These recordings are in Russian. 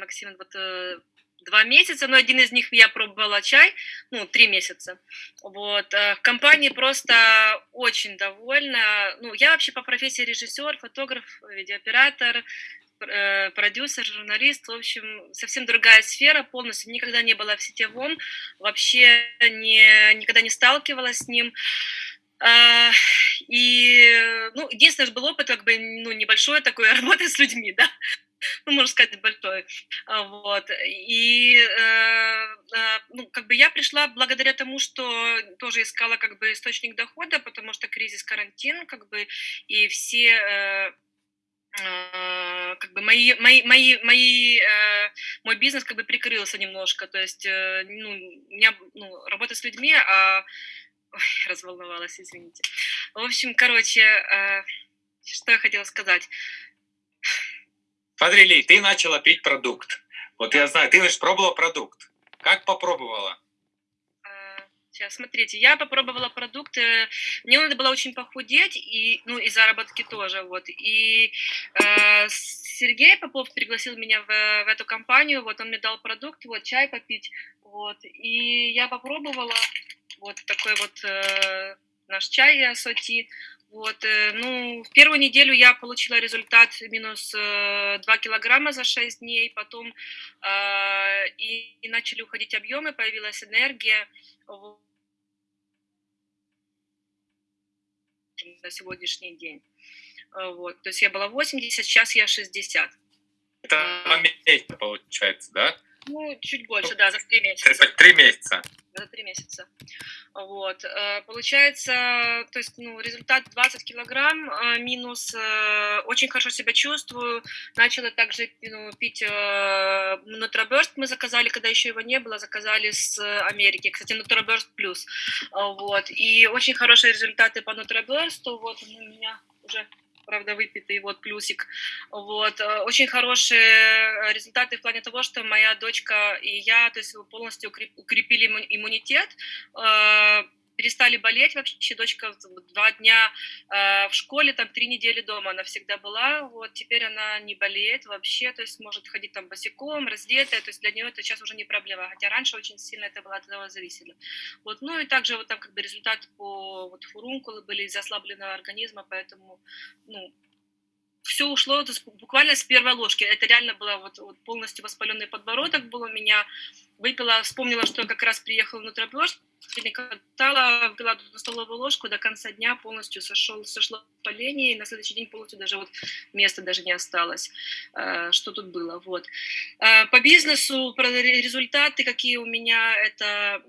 максимум вот э, два месяца, но один из них я пробовала чай, ну, три месяца. Вот. Э, компания просто очень довольна. Ну, я вообще по профессии режиссер, фотограф, видеооператор, э, продюсер, журналист, в общем, совсем другая сфера, полностью никогда не была в сетевом, вообще не, никогда не сталкивалась с ним. И, ну, единственное, был опыт, как бы, ну, небольшой такой работы с людьми, да, ну, можно сказать, большой, а, вот, и, э, э, ну, как бы я пришла благодаря тому, что тоже искала, как бы, источник дохода, потому что кризис, карантин, как бы, и все, э, как бы мои, мои, мои, мои, мой бизнес как бы прикрылся немножко, то есть, ну, у меня, ну, работа с людьми, а Ой, разволновалась, извините. В общем, короче, э, что я хотела сказать. Смотри, ты начала пить продукт. Вот я знаю, ты же пробовала продукт. Как попробовала? Э, сейчас, смотрите, я попробовала продукты. Мне надо было очень похудеть, и, ну, и заработки тоже, вот. И э, Сергей Попов пригласил меня в, в эту компанию, вот, он мне дал продукт, вот, чай попить, вот. И я попробовала, вот такой вот э, наш чай ассорти. Вот, э, ну, в первую неделю я получила результат минус э, 2 килограмма за 6 дней, потом э, и, и начали уходить объемы, появилась энергия. на сегодняшний день. Э, вот, то есть я была 80, сейчас я 60. Это месяца получается, да? Ну, чуть больше, да, за три месяца. За три месяца. За три месяца. Вот. Э, получается, то есть, ну, результат 20 килограмм э, минус. Э, очень хорошо себя чувствую. Начала также ну, пить Нутроберст. Мы заказали, когда еще его не было, заказали с Америки. Кстати, Нутроберст плюс. Вот. И очень хорошие результаты по Нутроберсту. Вот он у меня уже правда, выпитый, вот, плюсик. Вот, э, очень хорошие результаты в плане того, что моя дочка и я, то есть полностью укрепили иммунитет, э, перестали болеть вообще. Дочка два дня э, в школе, там три недели дома она всегда была. Вот теперь она не болеет вообще, то есть может ходить там босиком, раздетая. То есть для нее это сейчас уже не проблема. Хотя раньше очень сильно это было от этого зависело. Вот, ну и также вот там как бы результат по вот фурункулы были из ослабленного организма, поэтому ну все ушло буквально с первой ложки. Это реально было вот, вот полностью воспаленный подбородок был у меня. Выпила, вспомнила, что я как раз приехала на тропёж, катала, выпила столовую ложку, до конца дня полностью сошел, сошло воспаление, и на следующий день полностью даже вот места даже не осталось, э, что тут было. Вот. Э, по бизнесу, результаты, какие у меня, это,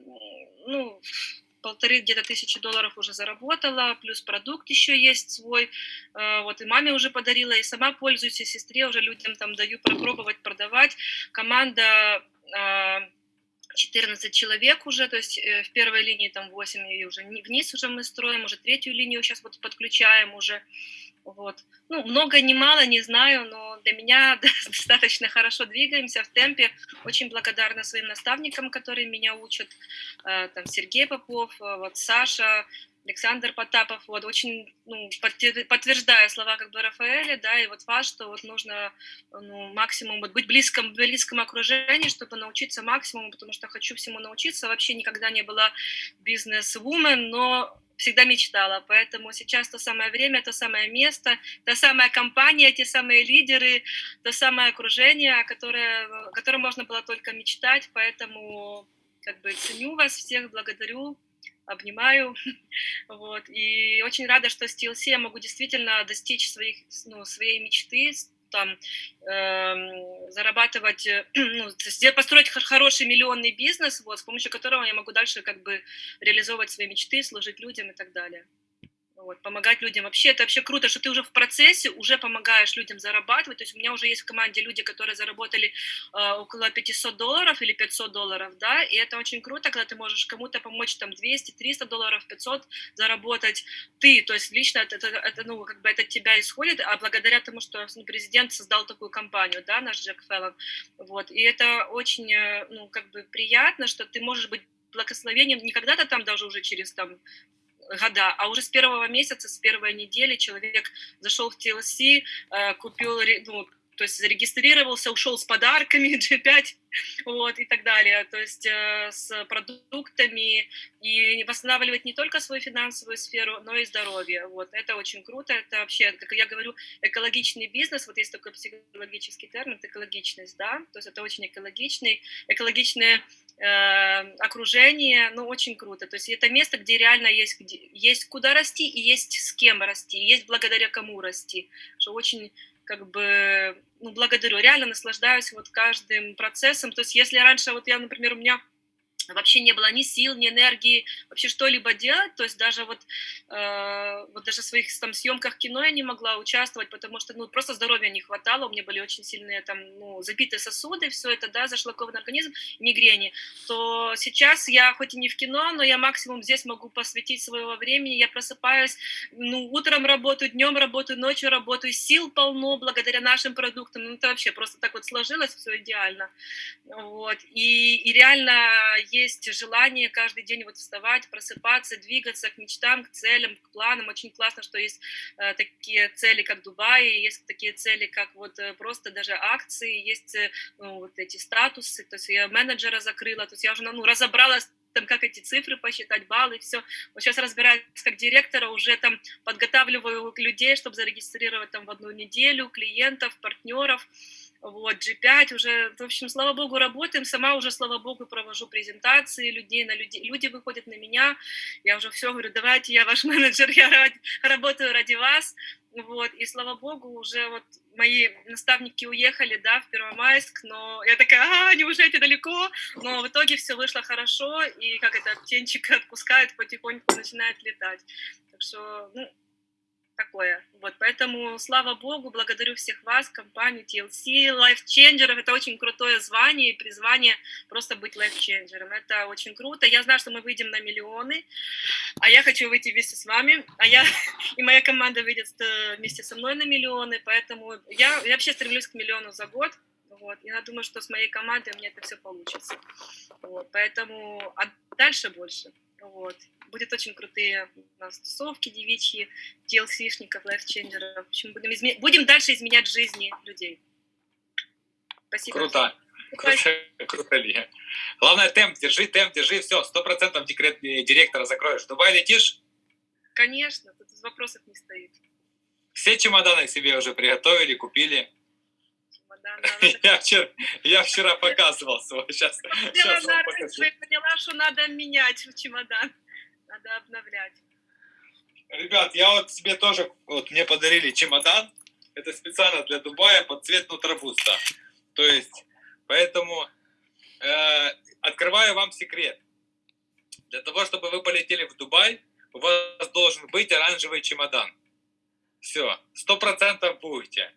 полторы где-то тысячи долларов уже заработала, плюс продукт еще есть свой, э, вот и маме уже подарила, и сама пользуюсь, и сестре уже людям там даю попробовать продавать. Команда 14 э, человек уже, то есть э, в первой линии там 8, и уже вниз уже мы строим, уже третью линию сейчас вот подключаем уже, вот. Ну, много, не мало, не знаю, но для меня достаточно хорошо двигаемся в темпе. Очень благодарна своим наставникам, которые меня учат. Э, там Сергей Попов, э, вот Саша, Александр Потапов, вот, очень, ну, подтверждаю слова как бы Рафаэля, да, и вот вас, что вот нужно, ну, максимум, вот быть близком, в близком окружении, чтобы научиться максимуму, потому что хочу всему научиться, вообще никогда не была бизнес-вумен, но всегда мечтала. Поэтому сейчас то самое время, то самое место, та самая компания, те самые лидеры, то самое окружение, которое, о котором можно было только мечтать. Поэтому как бы ценю вас всех, благодарю, обнимаю. Вот. И очень рада, что с TLC я могу действительно достичь своих, ну, своей мечты, там э, зарабатывать, ну, построить хороший миллионный бизнес, вот, с помощью которого я могу дальше как бы реализовывать свои мечты, служить людям и так далее вот, помогать людям. Вообще, это вообще круто, что ты уже в процессе, уже помогаешь людям зарабатывать. То есть у меня уже есть в команде люди, которые заработали э, около 500 долларов или 500 долларов, да, и это очень круто, когда ты можешь кому-то помочь там 200, 300 долларов, 500 заработать ты, то есть лично это, это, это ну, как бы это от тебя исходит, а благодаря тому, что ну, президент создал такую компанию, да, наш Джек Феллон, вот, и это очень, э, ну, как бы приятно, что ты можешь быть благословением не когда-то там даже уже через там года, а уже с первого месяца, с первой недели человек зашел в TLC, э, купил, ну, то есть зарегистрировался, ушел с подарками G5, вот, и так далее, то есть э, с продуктами, и восстанавливать не только свою финансовую сферу, но и здоровье, вот, это очень круто, это вообще, как я говорю, экологичный бизнес, вот есть такой психологический термин, экологичность, да, то есть это очень экологичный, экологичное э, окружение, ну, очень круто, то есть это место, где реально есть, где, есть куда расти и есть с кем расти, есть благодаря кому расти, что очень как бы, ну, благодарю, реально наслаждаюсь вот каждым процессом, то есть если раньше, вот я, например, у меня вообще не было ни сил, ни энергии вообще что-либо делать, то есть даже вот, э, вот даже в своих там съемках кино я не могла участвовать, потому что, ну, просто здоровья не хватало, у меня были очень сильные там, ну, забитые сосуды, все это, да, зашлакованный организм, мигрени, то сейчас я хоть и не в кино, но я максимум здесь могу посвятить своего времени, я просыпаюсь, ну, утром работаю, днем работаю, ночью работаю, сил полно благодаря нашим продуктам, ну, это вообще просто так вот сложилось, все идеально, вот, и, и реально есть желание каждый день вот вставать, просыпаться, двигаться к мечтам, к целям, к планам. Очень классно, что есть э, такие цели, как Дубай, есть такие цели, как вот э, просто даже акции, есть э, ну, вот эти статусы. То есть я менеджера закрыла, то есть я уже ну, разобралась там, как эти цифры посчитать, баллы, все. Вот сейчас разбираюсь как директора, уже там подготавливаю людей, чтобы зарегистрировать там в одну неделю клиентов, партнеров, вот, G5 уже, в общем, слава богу, работаем, сама уже, слава богу, провожу презентации людей, на люди, люди выходят на меня, я уже все говорю, давайте, я ваш менеджер, я ради, работаю ради вас, вот, и слава богу, уже вот мои наставники уехали, да, в Первомайск, но я такая, а, не уезжайте далеко, но в итоге все вышло хорошо, и как это, птенчик отпускают, потихоньку начинает летать, так что, ну, такое. Вот, поэтому, слава богу, благодарю всех вас, компанию TLC, Changer, это очень крутое звание и призвание просто быть Changer. Это очень круто. Я знаю, что мы выйдем на миллионы, а я хочу выйти вместе с вами, а я и моя команда выйдет э, вместе со мной на миллионы, поэтому я, я вообще стремлюсь к миллиону за год. Вот. Я думаю, что с моей командой у меня это все получится. Вот. Поэтому а дальше больше. Вот. Будет очень крутые у нас тусовки девичьи, TLC-шников, лайфченджеров. В общем, будем, изме... будем дальше изменять жизни людей. Спасибо. Круто. Круто, круто, Лия. Главное, темп держи, темп держи, все, сто процентов декрет э, директора закроешь. Дубай летишь? Конечно, тут вопросов не стоит. Все чемоданы себе уже приготовили, купили? Я вчера, я вчера показывал свой, сейчас, сейчас вам покажу. Я поняла, что надо менять чемодан, надо обновлять. Ребят, я вот себе тоже, вот мне подарили чемодан, это специально для Дубая под цвет нутробуста. То есть, поэтому э, открываю вам секрет. Для того, чтобы вы полетели в Дубай, у вас должен быть оранжевый чемодан. Все, сто процентов будете.